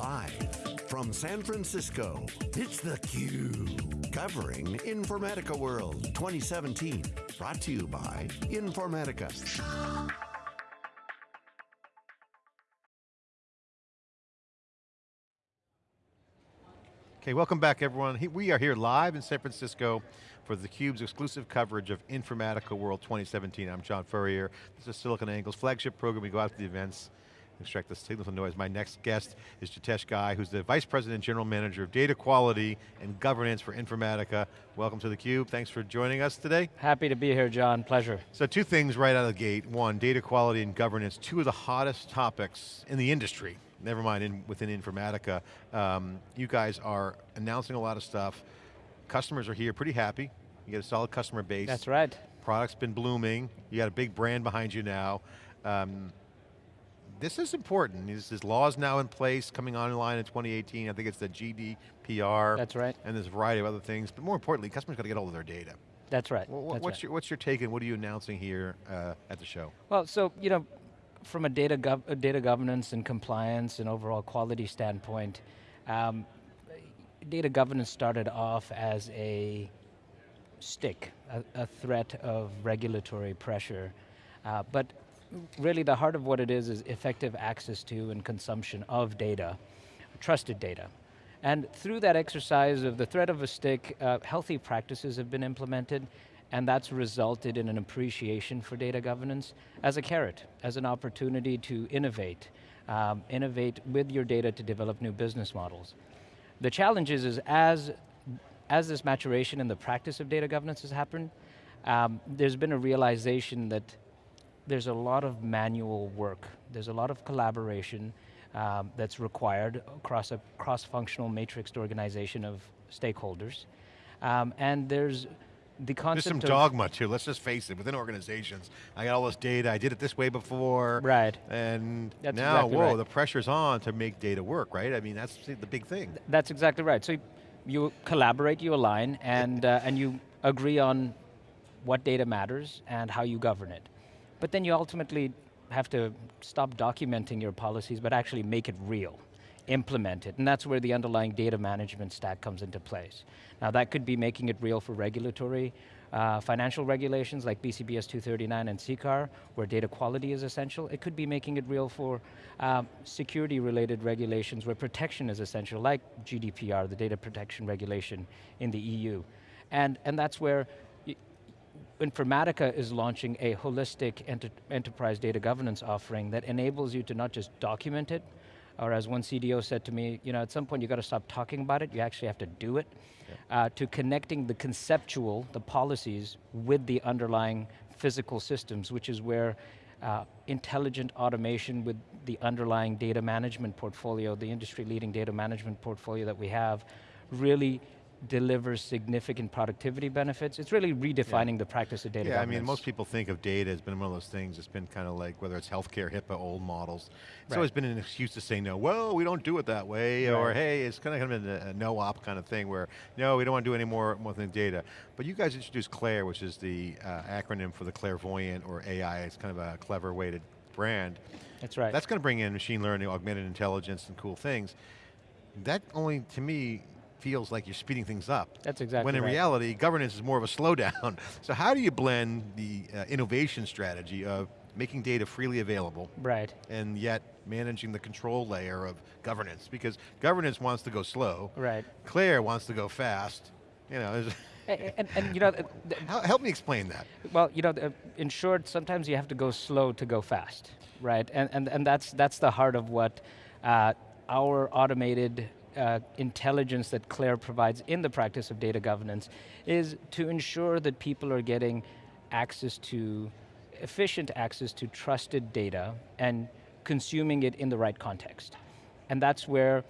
Live from San Francisco, it's theCUBE. Covering Informatica World 2017. Brought to you by Informatica. Okay, welcome back everyone. We are here live in San Francisco for theCUBE's exclusive coverage of Informatica World 2017. I'm John Furrier. This is SiliconANGLE's flagship program. We go out to the events, extract the signal from noise. My next guest is Jitesh Ghai, who's the Vice President General Manager of Data Quality and Governance for Informatica. Welcome to theCUBE, thanks for joining us today. Happy to be here, John, pleasure. So two things right out of the gate. One, data quality and governance, two of the hottest topics in the industry. Never mind in, within Informatica. Um, you guys are announcing a lot of stuff. Customers are here pretty happy. You get a solid customer base. That's right. Product's been blooming. You got a big brand behind you now. Um, this is important. This is laws now in place coming online in 2018. I think it's the GDPR. That's right. And there's a variety of other things. But more importantly, customers got to get all of their data. That's right. Well, That's what's, right. Your, what's your take and what are you announcing here uh, at the show? Well, so, you know, from a data, gov data governance and compliance and overall quality standpoint, um, data governance started off as a stick, a, a threat of regulatory pressure. Uh, but really the heart of what it is is effective access to and consumption of data, trusted data. And through that exercise of the threat of a stick, uh, healthy practices have been implemented and that's resulted in an appreciation for data governance as a carrot, as an opportunity to innovate, um, innovate with your data to develop new business models. The challenge is, is as, as this maturation in the practice of data governance has happened, um, there's been a realization that there's a lot of manual work. There's a lot of collaboration um, that's required across a cross-functional matrixed organization of stakeholders. Um, and there's the concept There's some dogma too, let's just face it, within organizations. I got all this data, I did it this way before. Right. And that's now, exactly whoa, right. the pressure's on to make data work, right? I mean, that's the big thing. That's exactly right. So you collaborate, you align, and, uh, and you agree on what data matters and how you govern it. But then you ultimately have to stop documenting your policies, but actually make it real implement it, and that's where the underlying data management stack comes into place. Now that could be making it real for regulatory, uh, financial regulations like BCBS 239 and CCAR, where data quality is essential. It could be making it real for um, security related regulations where protection is essential, like GDPR, the data protection regulation in the EU. And, and that's where Informatica is launching a holistic enter enterprise data governance offering that enables you to not just document it, or as one CDO said to me, you know, at some point you got to stop talking about it, you actually have to do it, yeah. uh, to connecting the conceptual, the policies, with the underlying physical systems, which is where uh, intelligent automation with the underlying data management portfolio, the industry leading data management portfolio that we have, really delivers significant productivity benefits. It's really redefining yeah. the practice of data Yeah, governance. I mean, most people think of data as been one of those things, it's been kind of like, whether it's healthcare, HIPAA, old models. It's right. always been an excuse to say no, well, we don't do it that way, right. or hey, it's kind of, kind of a, a no-op kind of thing where, no, we don't want to do any more, more than data. But you guys introduced CLAIRE, which is the uh, acronym for the clairvoyant or AI, it's kind of a clever way to brand. That's right. That's going to bring in machine learning, augmented intelligence, and cool things. That only, to me, feels like you're speeding things up. That's exactly When in right. reality, governance is more of a slowdown. so how do you blend the uh, innovation strategy of making data freely available, right. and yet managing the control layer of governance? Because governance wants to go slow. Right. CLAIRE wants to go fast. You know, and, and, and, you know, help me explain that. Well, you know, in short, sometimes you have to go slow to go fast, right? And and and that's that's the heart of what uh, our automated uh, intelligence that CLAIRE provides in the practice of data governance is to ensure that people are getting access to, efficient access to trusted data and consuming it in the right context. And that's where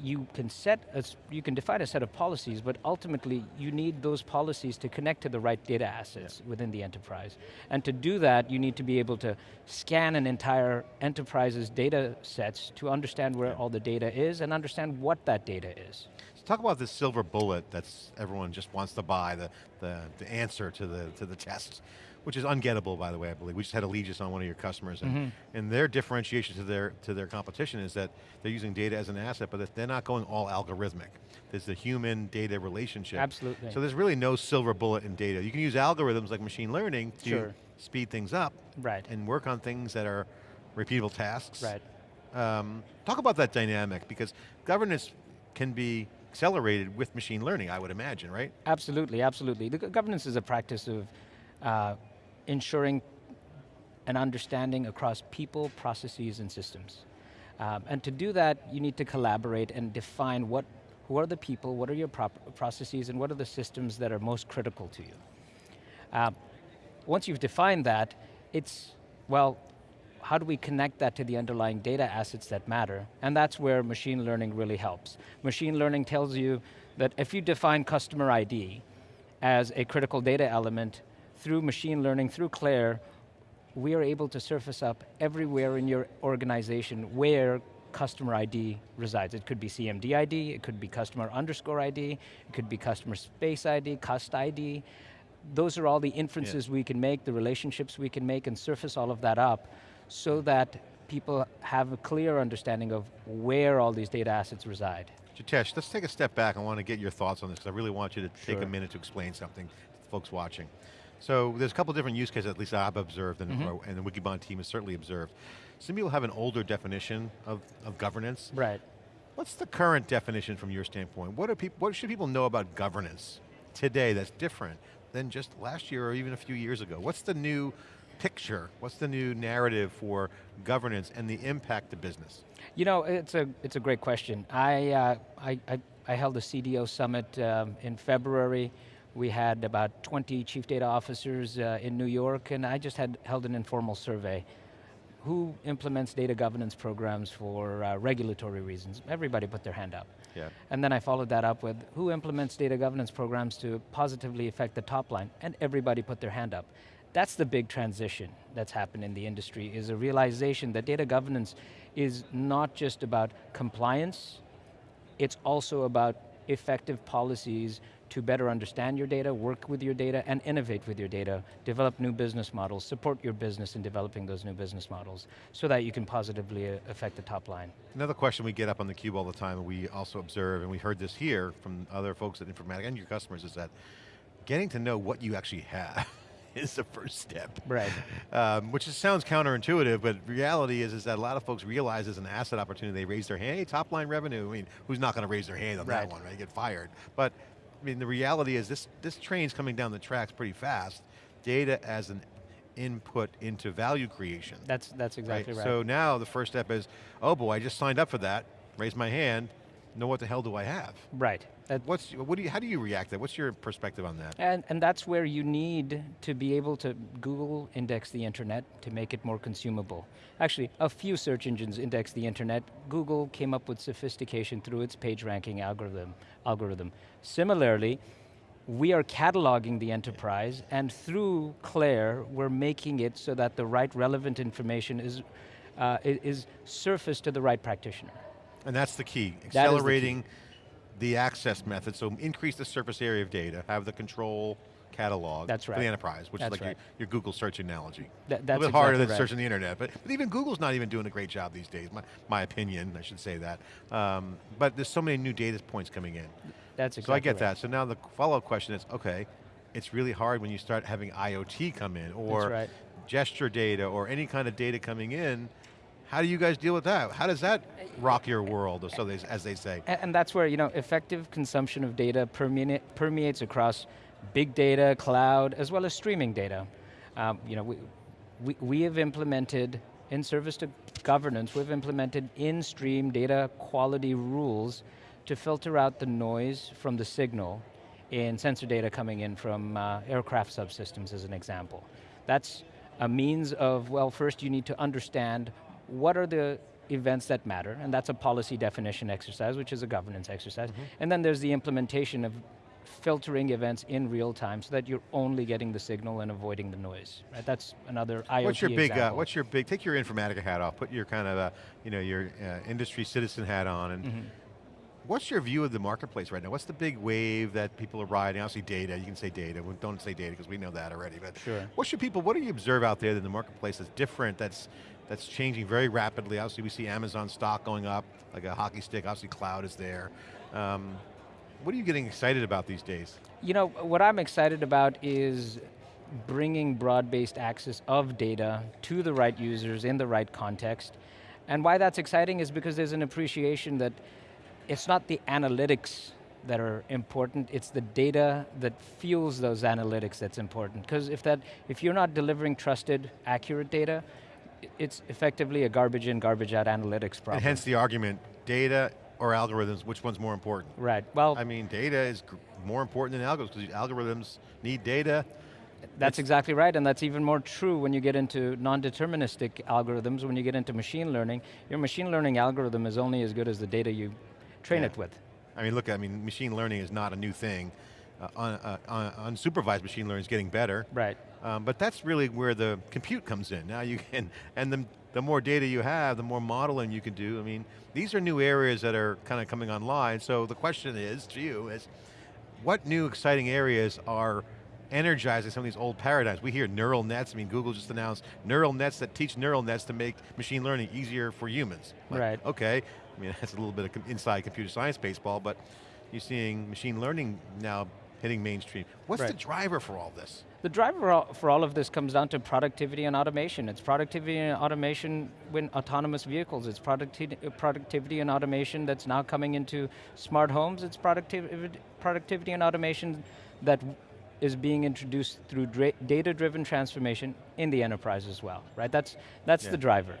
you can set, a, you can define a set of policies, but ultimately you need those policies to connect to the right data assets yeah. within the enterprise. And to do that, you need to be able to scan an entire enterprise's data sets to understand where yeah. all the data is and understand what that data is. So talk about this silver bullet that's everyone just wants to buy, the, the, the answer to the, to the test. Which is ungettable, by the way, I believe. We just had Allegis on one of your customers, and, Mm-hmm. and their differentiation to their, to their competition is that they're using data as an asset, but that they're not going all algorithmic. There's the human-data relationship. Absolutely. So there's really no silver bullet in data. You can use algorithms like machine learning to Sure. speed things up, Right. and work on things that are repeatable tasks. Right. Um, talk about that dynamic, because governance can be accelerated with machine learning, I would imagine, right? Absolutely, absolutely. The governance is a practice of uh, ensuring an understanding across people, processes, and systems. Um, and to do that, you need to collaborate and define what, who are the people, what are your processes, and what are the systems that are most critical to you. Um, once you've defined that, it's, well, how do we connect that to the underlying data assets that matter? And that's where machine learning really helps. Machine learning tells you that if you define customer ID as a critical data element, through machine learning, through Claire, we are able to surface up everywhere in your organization where customer ID resides. It could be CMD ID, it could be customer underscore ID, it could be customer space ID, cust ID. Those are all the inferences we can make, the relationships we can make and surface all of that up so that people have a clear understanding of where all these data assets reside. Jitesh, let's take a step back. I want to get your thoughts on this because I really want you to take a minute to explain something to the folks watching. So there's a couple different use cases, at least I've observed, and, Mm-hmm. or- and the Wikibon team has certainly observed. Some people have an older definition of, of governance. Right. What's the current definition from your standpoint? What, are peop what should people know about governance today that's different than just last year or even a few years ago? What's the new picture? What's the new narrative for governance and the impact to business? You know, it's a, it's a great question. I, uh, I, I, I held a CDO summit um, in February. We had about 20 chief data officers uh, in New York, and I just had held an informal survey. Who implements data governance programs for uh, regulatory reasons? Everybody put their hand up. Yeah. And then I followed that up with who implements data governance programs to positively affect the top line? And everybody put their hand up. That's the big transition that's happened in the industry, is a realization that data governance is not just about compliance, it's also about effective policies to better understand your data, work with your data, and innovate with your data, develop new business models, support your business in developing those new business models, so that you can positively uh, affect the top line. Another question we get up on the cube all the time, and we also observe, and we heard this here from other folks at Informatica and your customers, is that getting to know what you actually have is the first step. Right. Um, which is, sounds counterintuitive, but reality is, is that a lot of folks realize as an asset opportunity, they raise their hand, hey, top line revenue, I mean, who's not going to raise their hand on that one, right? Get fired. But, I mean, the reality is this, this train's coming down the tracks pretty fast. Data as an input into value creation. That's, that's exactly right. So now the first step is, oh boy, I just signed up for that, raise my hand, know what the hell do I have? right. That- What's, what do you, how do you react to that? What's your perspective on that? And, and that's where you need to be able to Google index the internet to make it more consumable. Actually, a few search engines index the internet. Google came up with sophistication through its page ranking algorithm. algorithm. Similarly, we are cataloging the enterprise and through Claire, we're making it so that the right relevant information is, uh, is surfaced to the right practitioner. And that's the key, the key. The access method, so increase the surface area of data, have the control catalog That's right. for the enterprise, which That's is like right. your, your Google search analogy. That- a little bit harder exactly than right. searching the internet, but, but even Google's not even doing a great job these days, my, my opinion, I should say that. Um, but there's so many new data points coming in. That's exactly So I get that. So now the follow-up question is, okay, it's really hard when you start having IoT come in, or gesture data, or any kind of data coming in. How do you guys deal with that? How does that rock your world, or so they, as they say? And that's where you know effective consumption of data permeates across big data, cloud, as well as streaming data. Um, you know, we, we, we have implemented, in service to governance, we've implemented in-stream data quality rules to filter out the noise from the signal in sensor data coming in from uh, aircraft subsystems as an example. That's a means of, well, first you need to understand what are the events that matter, and that's a policy definition exercise, which is a governance exercise. And then there's the implementation of filtering events in real time so that you're only getting the signal and avoiding the noise. Right? That's another IoT What's your big? Uh, what's your big? Take your Informatica hat off. Put your kind of, uh, you know, your uh, industry citizen hat on, and Mm-hmm. What's your view of the marketplace right now? What's the big wave that people are riding? Obviously data, you can say data, We don't say data because we know that already, but Sure. what should people, what do you observe out there in the marketplace that's different, that's that's changing very rapidly? Obviously we see Amazon stock going up, like a hockey stick, obviously cloud is there. Um, what are you getting excited about these days? You know, what I'm excited about is bringing broad-based access of data to the right users in the right context. And why that's exciting is because there's an appreciation that it's not the analytics that are important, it's the data that fuels those analytics that's important. Because if, that, if you're not delivering trusted, accurate data, it's effectively a garbage in, garbage out analytics problem. And hence the argument, data or algorithms, which one's more important? Right, well. I mean, data is more important than algorithms, because algorithms need data. That's exactly right, and that's even more true when you get into non-deterministic algorithms, when you get into machine learning. Your machine learning algorithm is only as good as the data you train yeah. it with. I mean, look, I mean, machine learning is not a new thing. Uh, un, uh, unsupervised machine learning is getting better. Right. Um, but that's really where the compute comes in. Now you can, and the, the more data you have, the more modeling you can do. I mean, these are new areas that are kind of coming online. So the question is, to you, is what new exciting areas are energizing some of these old paradigms. We hear neural nets, I mean Google just announced neural nets that teach neural nets to make machine learning easier for humans. Like, right. Okay, I mean that's a little bit of inside computer science baseball, but you're seeing machine learning now hitting mainstream. What's right. the driver for all this? The driver for all of this comes down to productivity and automation. It's productivity and automation when autonomous vehicles. It's producti productivity and automation that's now coming into smart homes. It's productivity, productivity and automation that is being introduced through data-driven transformation in the enterprise as well, right? That's, that's yeah. the driver.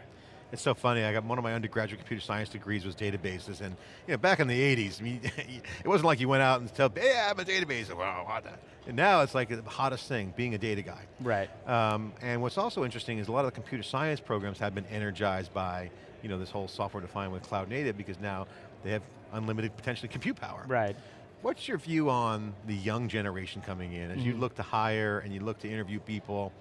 It's so funny, I got one of my undergraduate computer science degrees was databases, and you know, back in the 80s, I mean, it wasn't like you went out and tell, yeah, I'm a database, wow, what And now it's like the hottest thing, being a data guy. Right. Um, and what's also interesting is a lot of the computer science programs have been energized by you know, this whole software defined with cloud native because now they have unlimited potentially compute power. Right. What's your view on the young generation coming in? As mm -hmm. you mm-hmm. look to hire and you look to interview people,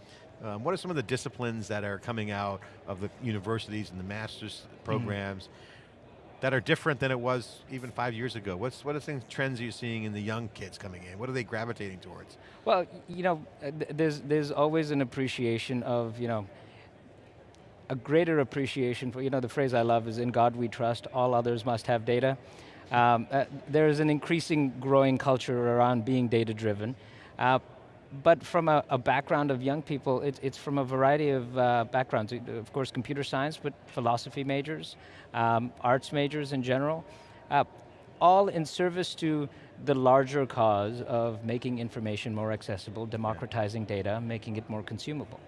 um, what are some of the disciplines that are coming out of the universities and the master's mm-hmm. programs mm -hmm. that are different than it was even five years ago? What's, what are things, trends you're seeing in the young kids coming in? What are they gravitating towards? Well, you know, there's, there's always an appreciation of, you know, a greater appreciation for, you know, the phrase I love is in God we trust, all others must have data. Um, uh, there is an increasing growing culture around being data driven. Uh, but from a, a, background of young people, it, it's from a variety of uh, backgrounds. Of course, computer science, but philosophy majors, um, arts majors in general, uh, all in service to the larger cause of making information more accessible, democratizing yeah. data, making it more consumable.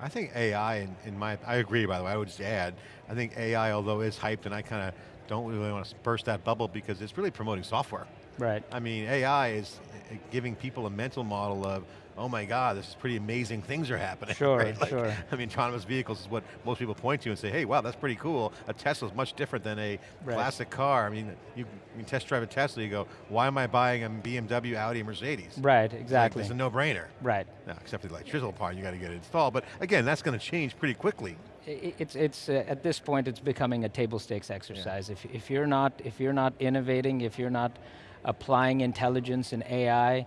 I think AI, in, in, my, I agree by the way, I would just add, I think AI, although is hyped, and I kind of don't really want to burst that bubble because it's really promoting software. Right. I mean, AI is eh, giving people a mental model of, oh my God, this is pretty amazing things are happening. Sure, right? like, sure. I mean, autonomous vehicles is what most people point to and say, hey, wow, that's pretty cool. A Tesla is much different than a right. classic car. I mean, you, you test drive a Tesla, you go, why am I buying a BMW, Audi, Mercedes? Right, exactly. It's, like, it's a no-brainer. Right. Now, except for the electrical part, you got to get it installed. But again, that's going to change pretty quickly it's it's uh, at this point it's becoming a table stakes exercise. Yeah. If if you're not if you're not innovating, if you're not applying intelligence and AI,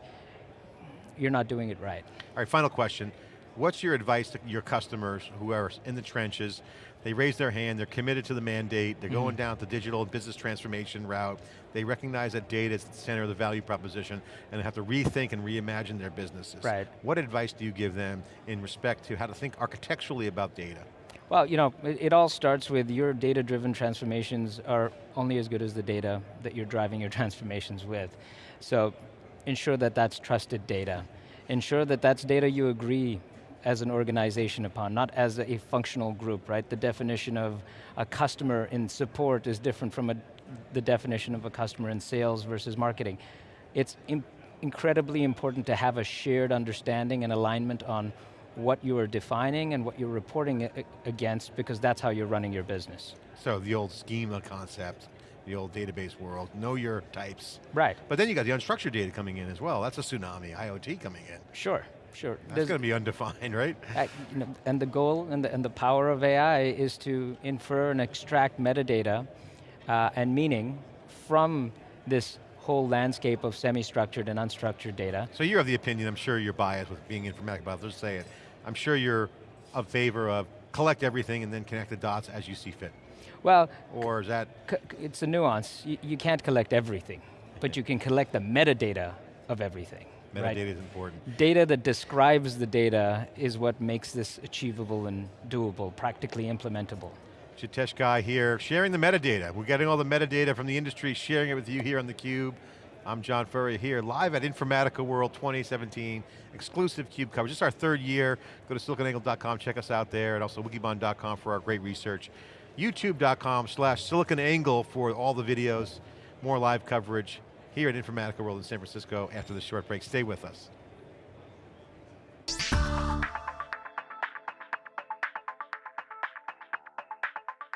you're not doing it right. All right, final question. What's your advice to your customers, whoever's in the trenches, they raise their hand, they're committed to the mandate, they're mm -hmm. going down the digital business transformation route, they recognize that data is the center of the value proposition, and they have to rethink and reimagine their businesses. Right. What advice do you give them in respect to how to think architecturally about data? Well, you know, it, it all starts with your data-driven transformations are only as good as the data that you're driving your transformations with. So ensure that that's trusted data. Ensure that that's data you agree as an organization upon, not as a functional group, right? The definition of a customer in support is different from a, the definition of a customer in sales versus marketing. It's incredibly important to have a shared understanding and alignment on what you are defining and what you're reporting against because that's how you're running your business. So the old schema concept, the old database world, know your types. Right. But then you got the unstructured data coming in as well. That's a tsunami, IoT coming in. Sure, sure. That's going to be undefined, right? Uh, you know, and the goal and the, and the power of AI is to infer and extract metadata uh, and meaning from this whole landscape of semi-structured and unstructured data. So you're of the opinion, I'm sure you're biased with being informatic, but I'll just say it. I'm sure you're a favor of collect everything and then connect the dots as you see fit. Well, Or is that, it's a nuance. You, you can't collect everything, but you can collect the metadata of everything. metadata right? is important. Data that describes the data is what makes this achievable and doable, practically implementable. Jitesh Ghai here, sharing the metadata. We're getting all the metadata from the industry, sharing it with you here on theCUBE. I'm John Furrier here, live at Informatica World 2017, exclusive CUBE coverage. This is our third year. Go to siliconangle.com, check us out there, and also wikibon.com for our great research. YouTube.com slash siliconangle for all the videos, more live coverage here at Informatica World in San Francisco after this short break. Stay with us.